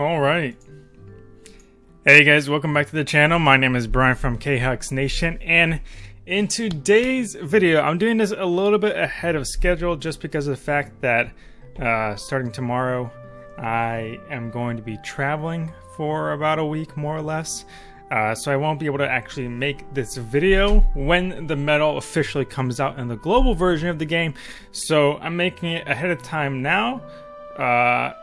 All right. Hey guys, welcome back to the channel. My name is Brian from KHux Nation, and in today's video, I'm doing this a little bit ahead of schedule just because of the fact that uh, starting tomorrow, I am going to be traveling for about a week, more or less. Uh, so I won't be able to actually make this video when the medal officially comes out in the global version of the game. So I'm making it ahead of time now, uh,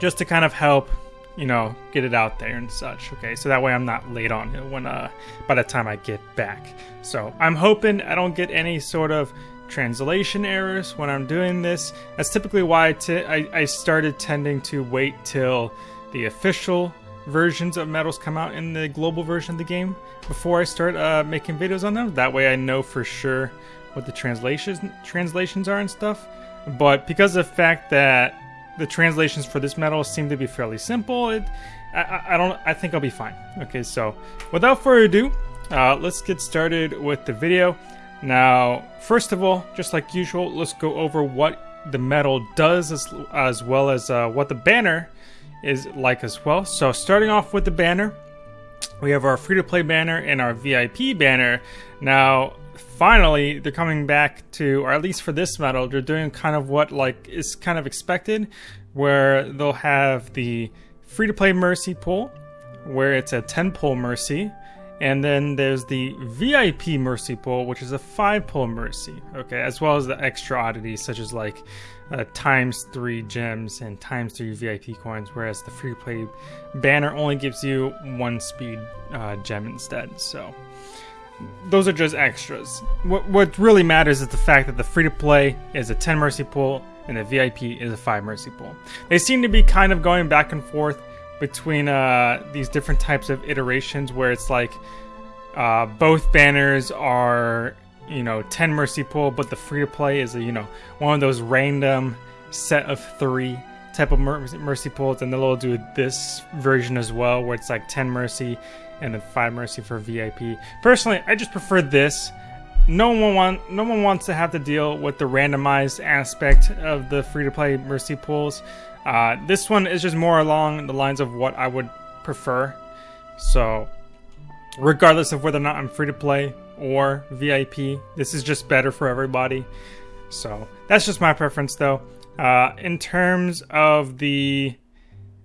just to kind of help, you know, get it out there and such. Okay, so that way I'm not late on it when uh, by the time I get back. So I'm hoping I don't get any sort of translation errors when I'm doing this. That's typically why I started tending to wait till the official versions of medals come out in the global version of the game before I start uh, making videos on them. That way I know for sure what the translations translations are and stuff. But because of the fact that the translations for this medal seem to be fairly simple, it I, I don't I think I'll be fine. Okay, so without further ado, uh, let's get started with the video. Now, first of all, just like usual, let's go over what the medal does as, as well as uh, what the banner is like as well. So starting off with the banner, we have our free-to-play banner and our VIP banner. Now, finally, they're coming back to, or at least for this medal, they're doing kind of what like is kind of expected, where they'll have the free-to-play mercy pool, where it's a 10 pull mercy, and then there's the VIP Mercy Pool, which is a 5 pull Mercy, okay, as well as the extra oddities such as like uh, times 3 gems and times 3 VIP coins, whereas the free to play banner only gives you 1 speed uh, gem instead, so those are just extras. What, what really matters is the fact that the free to play is a 10 Mercy Pool and the VIP is a 5 Mercy Pool. They seem to be kind of going back and forth between uh, these different types of iterations where it's like uh, both banners are you know 10 mercy pool but the free to play is a you know one of those random set of three type of mercy pools and they'll do this version as well where it's like 10 mercy and then 5 mercy for vip personally i just prefer this no one want no one wants to have to deal with the randomized aspect of the free to play mercy pools uh, this one is just more along the lines of what I would prefer. So, regardless of whether or not I'm free to play or VIP, this is just better for everybody. So, that's just my preference though. Uh, in terms of the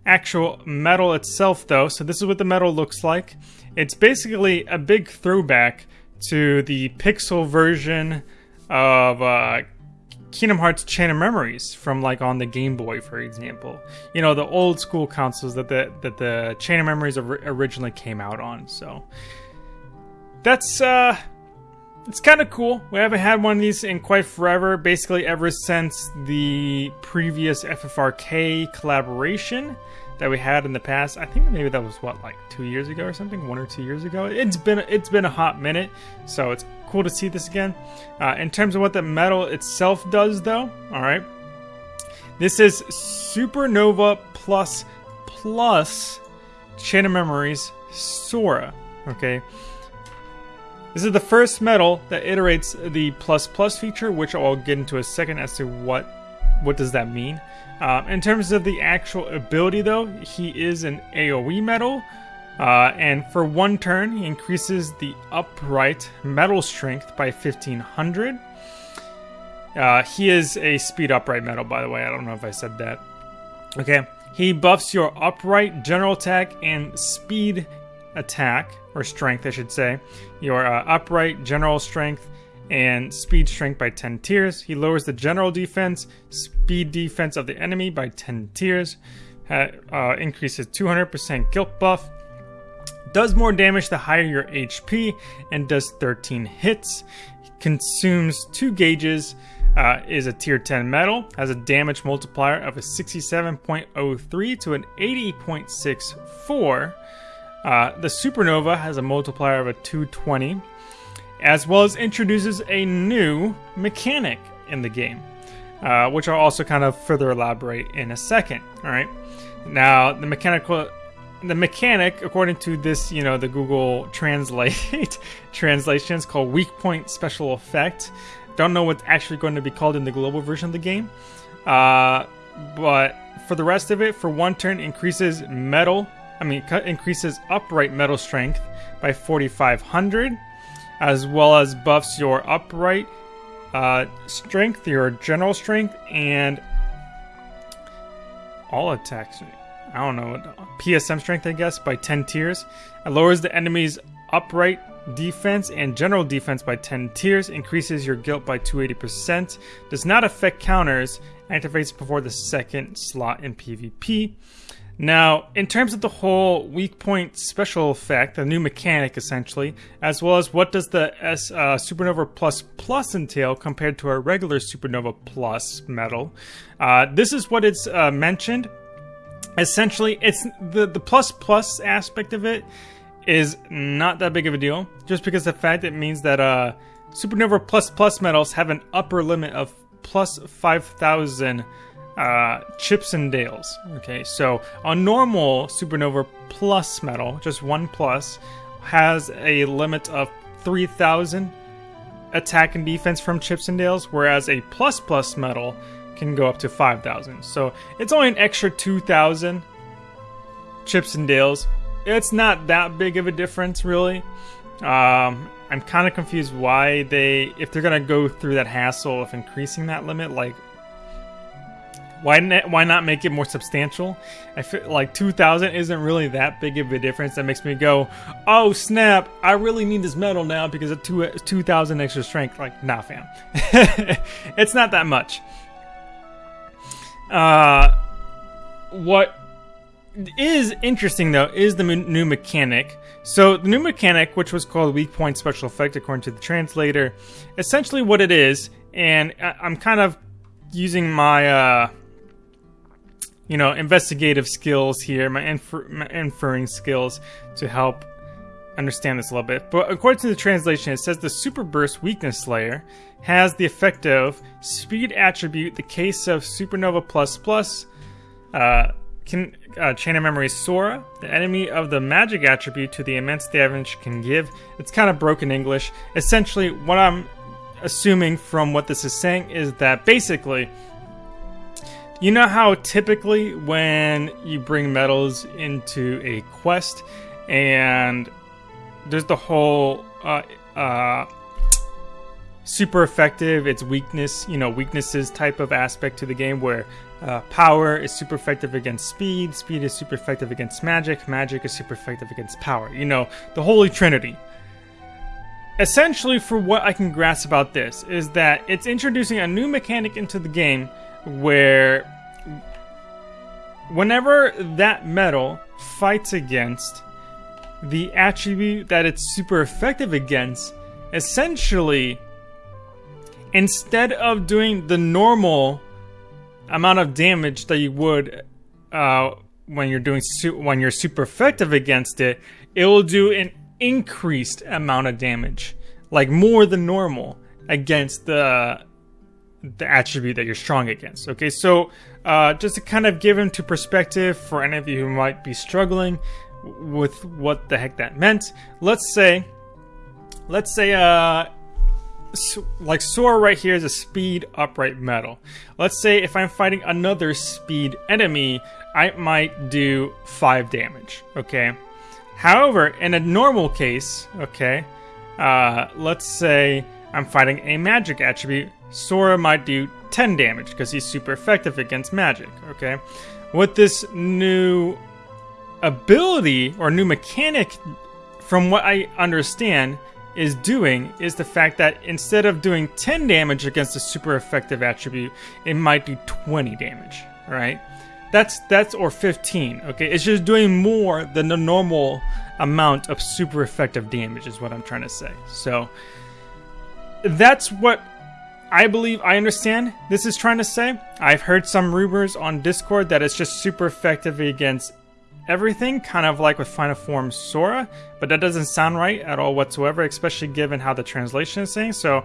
actual medal itself, though, so this is what the medal looks like. It's basically a big throwback to the pixel version of uh, Kingdom Hearts Chain of Memories from like on the Game Boy, for example. You know, the old school consoles that the that the Chain of Memories originally came out on. So that's uh it's kind of cool. We haven't had one of these in quite forever, basically ever since the previous FFRK collaboration that we had in the past. I think maybe that was what like 2 years ago or something, 1 or 2 years ago. It's been it's been a hot minute, so it's cool to see this again. Uh, in terms of what the medal itself does, though, all right, this is Supernova Plus Plus Chain of Memories Sora. Okay. This is the first medal that iterates the plus plus feature, which I'll get into a second as to what what does that mean. Uh, in terms of the actual ability, though, he is an AOE medal, uh, and for one turn, he increases the upright medal strength by 1500. Uh, he is a speed upright medal, by the way. I don't know if I said that. Okay. He buffs your upright general attack and speed attack, or strength, I should say. Your uh, upright general strength and speed strength by 10 tiers. He lowers the general defense, speed defense of the enemy by 10 tiers. Uh, increases 200% guilt buff does more damage the higher your HP, and does 13 hits. Consumes 2 gauges, uh, is a tier 10 medal, has a damage multiplier of a 67.03 to an 80.64. Uh, the Supernova has a multiplier of a 220, as well as introduces a new mechanic in the game, uh, which I'll also kind of further elaborate in a second. All right. Now, the mechanical the mechanic, according to this, you know, the Google Translate translation, is called Weak Point Special Effect. Don't know what's actually going to be called in the global version of the game. Uh, but for the rest of it, for one turn, increases medal. I mean, increases upright medal strength by 4,500, as well as buffs your upright uh, strength, your general strength, and all attacks. I don't know, PSM strength, I guess, by 10 tiers. It lowers the enemy's upright defense and general defense by 10 tiers, increases your guilt by 280%, does not affect counters, activates before the second slot in PvP. Now, in terms of the whole weak point special effect, the new mechanic essentially, as well as what does the S uh, Supernova Plus Plus entail compared to our regular Supernova Plus medal, uh, this is what it's uh, mentioned. Essentially, it's the the plus plus aspect of it is not that big of a deal, just because the fact it means that uh, Supernova Plus Plus medals have an upper limit of plus 5,000 uh, chips and dales. Okay, so a normal Supernova Plus medal, just one plus, has a limit of 3,000 attack and defense from chips and dales, whereas a plus plus medal can go up to 5,000. So it's only an extra 2,000 chips and dales it's not that big of a difference, really. Um, I'm kind of confused why they, if they're gonna go through that hassle of increasing that limit, like, why not, why not make it more substantial? I feel like 2,000 isn't really that big of a difference. That makes me go, oh snap! I really need this medal now because of 2,000 extra strength. Like, nah, fam, it's not that much. Uh, what is interesting though is the new mechanic. So the new mechanic, which was called weak point special effect according to the translator, essentially what it is, and I'm kind of using my uh, you know investigative skills here, my, infer- my inferring skills to help understand this a little bit. But according to the translation, it says the Super Burst Weakness Slayer has the effect of speed attribute, the case of Supernova Plus Plus. Uh, can uh, chain of memory Sora, the enemy of the magic attribute to the immense damage can give. It's kind of broken English. Essentially, what I'm assuming from what this is saying is that basically, you know how typically when you bring medals into a quest and there's the whole uh, uh, super effective, it's weakness, you know, weaknesses type of aspect to the game where uh, power is super effective against speed, speed is super effective against magic, magic is super effective against power. You know, the Holy Trinity. Essentially, for what I can grasp about this, is that it's introducing a new mechanic into the game where whenever that medal fights against the attribute that it's super effective against, essentially, instead of doing the normal amount of damage that you would uh, when you're doing when you're super effective against it, it will do an increased amount of damage, like more than normal against the the attribute that you're strong against. Okay, so uh, just to kind of give into perspective for any of you who might be struggling with what the heck that meant, let's say, let's say uh, like Sora right here is a speed upright medal. Let's say if I'm fighting another speed enemy, I might do 5 damage, okay? However, in a normal case, okay, uh, let's say I'm fighting a magic attribute, Sora might do 10 damage because he's super effective against magic, okay? With this new ability or new mechanic, from what I understand, is doing is the fact that instead of doing 10 damage against a super effective attribute, it might do 20 damage, right? That's that's or 15, okay? It's just doing more than the normal amount of super effective damage is what I'm trying to say. So that's what I believe I understand this is trying to say. I've heard some rumors on Discord that it's just super effective against everything, kind of like with Final Form Sora, but that doesn't sound right at all whatsoever, especially given how the translation is saying. So,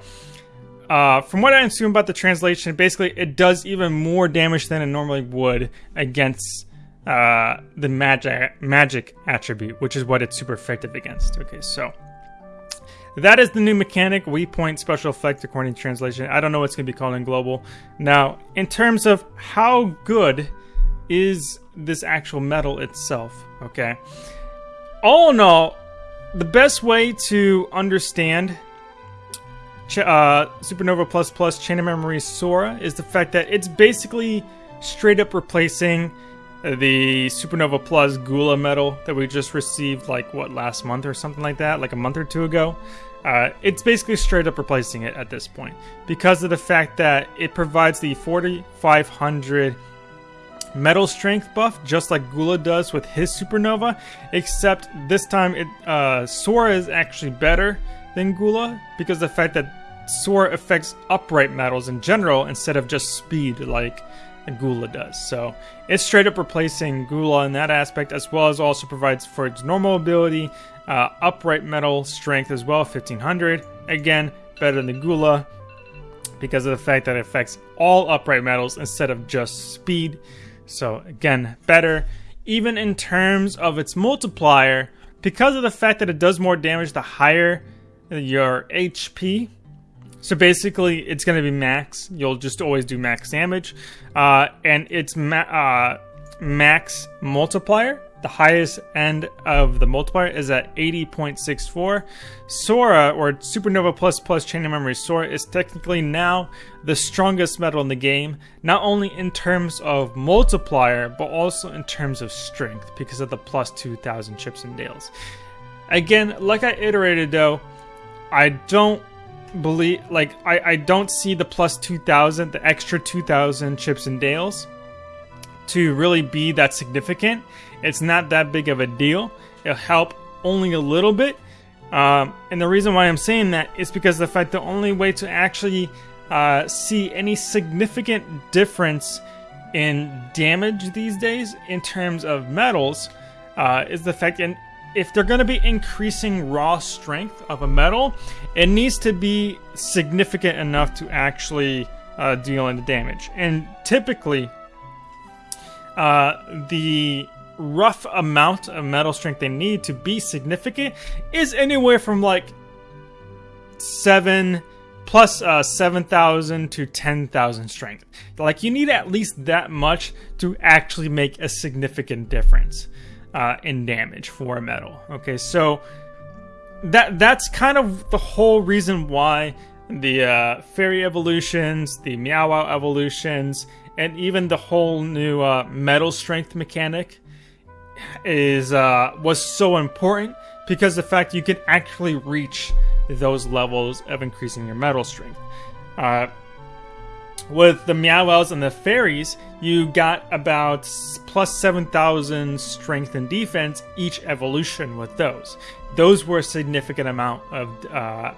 uh, from what I assume about the translation, basically it does even more damage than it normally would against uh, the magic magic attribute, which is what it's super effective against. Okay, so that is the new mechanic, weak point special effect according to translation. I don't know what's going to be called in global. Now, in terms of how good is this actual metal itself, okay? All in all, the best way to understand uh, Supernova Plus Plus Chain of Memory Sora is the fact that it's basically straight up replacing the Supernova Plus Gula medal that we just received, like, what, last month or something like that, like a month or two ago. Uh, it's basically straight up replacing it at this point because of the fact that it provides the 4500 medal strength buff just like Gula does with his supernova except this time it uh, Sora is actually better than Gula because the fact that Sora affects upright medals in general instead of just speed like Gula does. So it's straight up replacing Gula in that aspect as well as also provides for its normal ability uh, upright medal strength as well, 1500. Again, better than the Gula because of the fact that it affects all upright medals instead of just speed. So again, better. Even in terms of its multiplier, because of the fact that it does more damage the higher your HP. So basically, it's going to be max. You'll just always do max damage. Uh, and it's ma uh, max multiplier the highest end of the multiplier is at 80.64. Sora, or Supernova Plus Plus Chain of Memory Sora, is technically now the strongest medal in the game, not only in terms of multiplier, but also in terms of strength, because of the plus 2000 chips and dales. Again, like I iterated though, I don't believe, like, I, I don't see the plus 2000, the extra 2000 chips and dales to really be that significant. It's not that big of a deal. It'll help only a little bit. Um, and the reason why I'm saying that is because the fact the only way to actually uh, see any significant difference in damage these days in terms of medals uh, is the fact and if they're going to be increasing raw strength of a medal, it needs to be significant enough to actually uh, deal into damage. And typically, uh, the rough amount of medal strength they need to be significant is anywhere from like 7 plus, uh, 7,000 to 10,000 strength. Like you need at least that much to actually make a significant difference uh, in damage for a medal. Okay, so that that's kind of the whole reason why the uh, fairy evolutions, the Meow Wow evolutions, and even the whole new uh, medal strength mechanic is uh, was so important because the fact you can actually reach those levels of increasing your medal strength. With the Meow and the Fairies, you got about plus 7,000 strength and defense each evolution with those. Those were a significant amount of uh,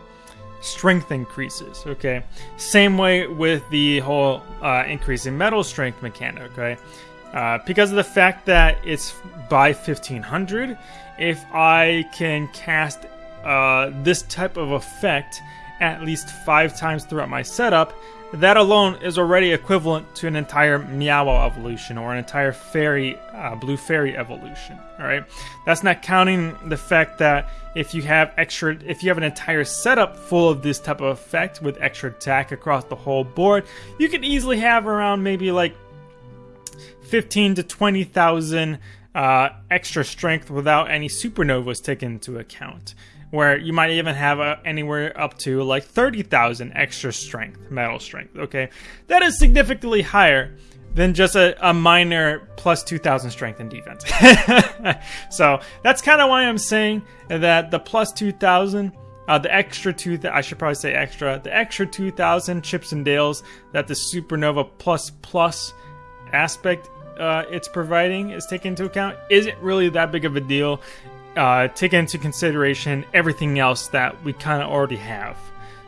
strength increases, okay? Same way with the whole uh, increasing medal strength mechanic, okay? Uh, because of the fact that it's by 1500, if I can cast uh, this type of effect at least five times throughout my setup, that alone is already equivalent to an entire Meow evolution or an entire fairy, uh, blue fairy evolution. All right, that's not counting the fact that if you have extra, if you have an entire setup full of this type of effect with extra attack across the whole board, you could easily have around maybe like 15 to 20,000 uh, extra strength without any supernovas taken into account. Where you might even have uh, anywhere up to like 30,000 extra strength, medal strength. Okay, that is significantly higher than just a, a minor plus 2,000 strength and defense. so that's kind of why I'm saying that the plus 2,000 uh, the extra two, I should probably say extra, the extra 2,000 chips and dales that the Supernova Plus Plus aspect uh, it's providing is taken into account isn't really that big of a deal. Uh, take into consideration everything else that we kind of already have.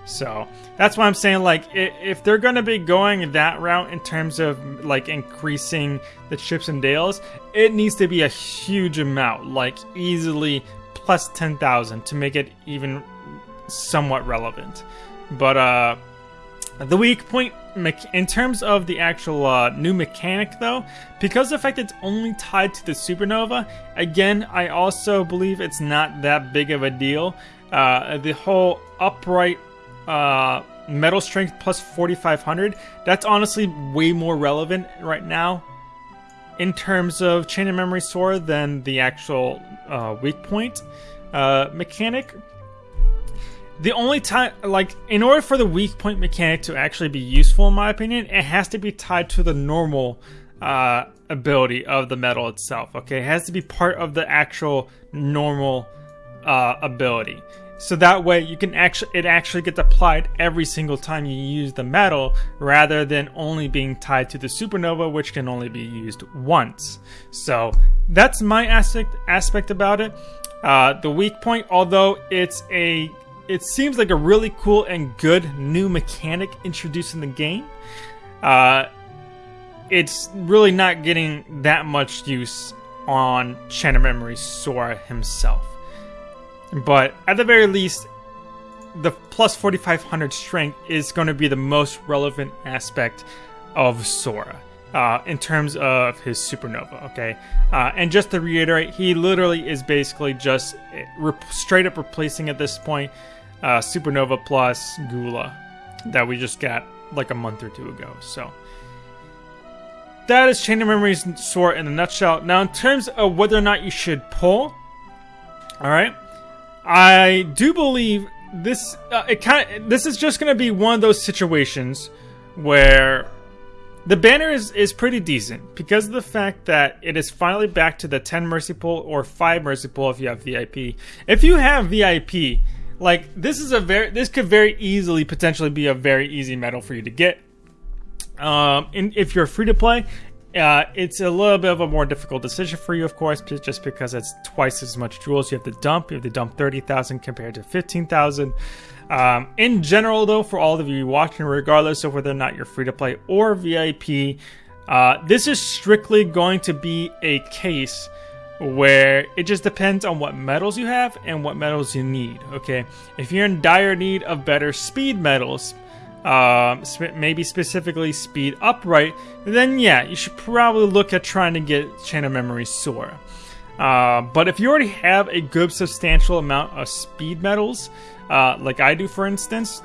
So that's why I'm saying, like, if they're going to be going that route in terms of like increasing the chips and dales, it needs to be a huge amount, like easily plus 10,000 to make it even somewhat relevant. But uh, the weak point in terms of the actual uh, new mechanic though, because the fact it's only tied to the supernova, again, I also believe it's not that big of a deal. Uh, the whole upright uh, medal strength plus 4500, that's honestly way more relevant right now in terms of chain of memory Sora than the actual uh, weak point uh, mechanic. The only time, like, in order for the weak point mechanic to actually be useful, in my opinion, it has to be tied to the normal uh, ability of the medal itself. Okay, it has to be part of the actual normal uh, ability. So that way you can actually it actually gets applied every single time you use the medal rather than only being tied to the supernova which can only be used once. So that's my aspect aspect about it. Uh, the weak point, although it's a it seems like a really cool and good new mechanic introduced in the game. Uh, it's really not getting that much use on Chain of Memory Sora himself. But at the very least, the plus 4500 strength is going to be the most relevant aspect of Sora. Uh, in terms of his supernova, okay? Uh, and just to reiterate, he literally is basically just re- straight up replacing at this point uh, Supernova plus Gula that we just got like a month or two ago. So that is Chain of Memories Sora in a nutshell. Now, in terms of whether or not you should pull, all right, I do believe this. Uh, it kind of this is just going to be one of those situations where the banner is, is pretty decent because of the fact that it is finally back to the 10 mercy pull or 5 mercy pull if you have VIP. If you have VIP, like this is a very this could very easily potentially be a very easy medal for you to get. Um, and if you're free to play, uh, it's a little bit of a more difficult decision for you, of course, just because it's twice as much jewels you have to dump. You have to dump 30,000 compared to 15,000. Um, in general, though, for all of you watching, regardless of whether or not you're free to play or VIP, uh, this is strictly going to be a case where it just depends on what medals you have and what medals you need. Okay, if you're in dire need of better speed medals, uh, maybe specifically speed upright, then yeah, you should probably look at trying to get Chain of Memory Sora. Uh, but if you already have a good substantial amount of speed medals, uh, like I do for instance,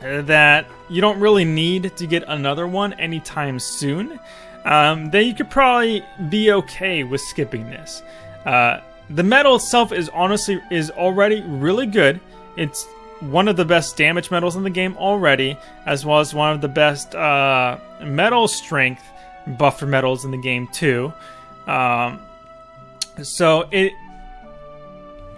that you don't really need to get another one anytime soon, um, then you could probably be okay with skipping this. Uh, the medal itself is honestly is already really good. It's one of the best damage medals in the game already, as well as one of the best uh, medal strength buffer medals in the game too. Um, so it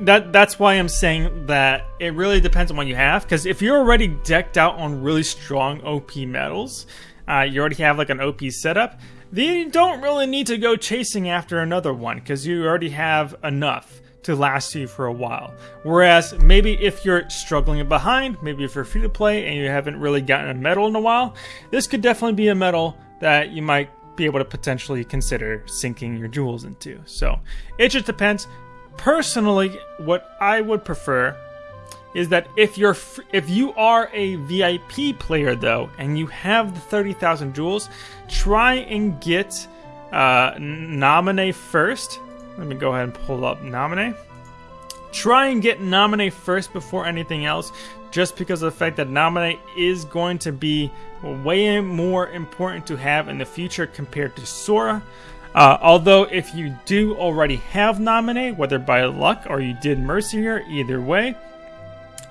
that that's why I'm saying that it really depends on what you have. Because if you're already decked out on really strong OP medals, uh, you already have like an OP setup. Then you don't really need to go chasing after another one because you already have enough to last you for a while. Whereas maybe if you're struggling behind, maybe if you're free to play and you haven't really gotten a medal in a while, this could definitely be a medal that you might be able to potentially consider sinking your jewels into. So it just depends. Personally, what I would prefer is that if you're if you are a VIP player though and you have the 30,000 jewels, try and get uh, Naminé first let me go ahead and pull up Naminé. Try and get Naminé first before anything else, just because of the fact that Naminé is going to be way more important to have in the future compared to Sora. Uh, although, if you do already have Naminé, whether by luck or you did Mercy here, either way,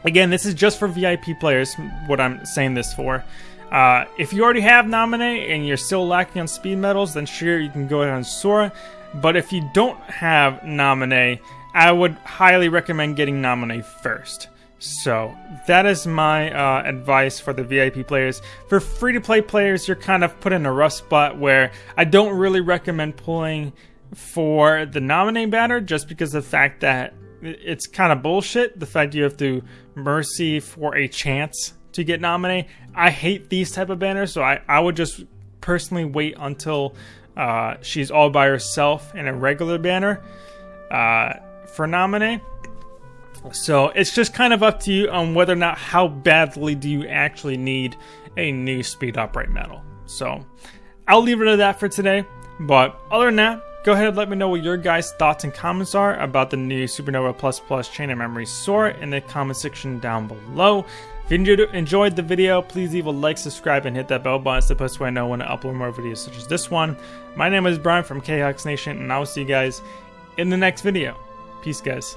again, this is just for VIP players, what I'm saying this for. Uh, if you already have Naminé and you're still lacking on speed medals, then sure, you can go ahead on Sora. But if you don't have Naminé, I would highly recommend getting Naminé first. So that is my uh, advice for the VIP players. For free to play players, you're kind of put in a rough spot where I don't really recommend pulling for the Naminé banner just because of the fact that it's kind of bullshit. The fact you have to mercy for a chance to get Naminé. I hate these type of banners, so I, I would just personally wait until uh, she's all by herself in a regular banner uh, for Naminé. So it's just kind of up to you on whether or not how badly do you actually need a new speed upright medal. So I'll leave it at that for today. But other than that, go ahead and let me know what your guys' thoughts and comments are about the new Supernova Plus Plus Chain of Memory Sora in the comment section down below. If you enjoyed the video, please leave a like, subscribe, and hit that bell button to post so I know when I upload more videos such as this one. My name is Brian from KHux Nation, and I will see you guys in the next video. Peace, guys.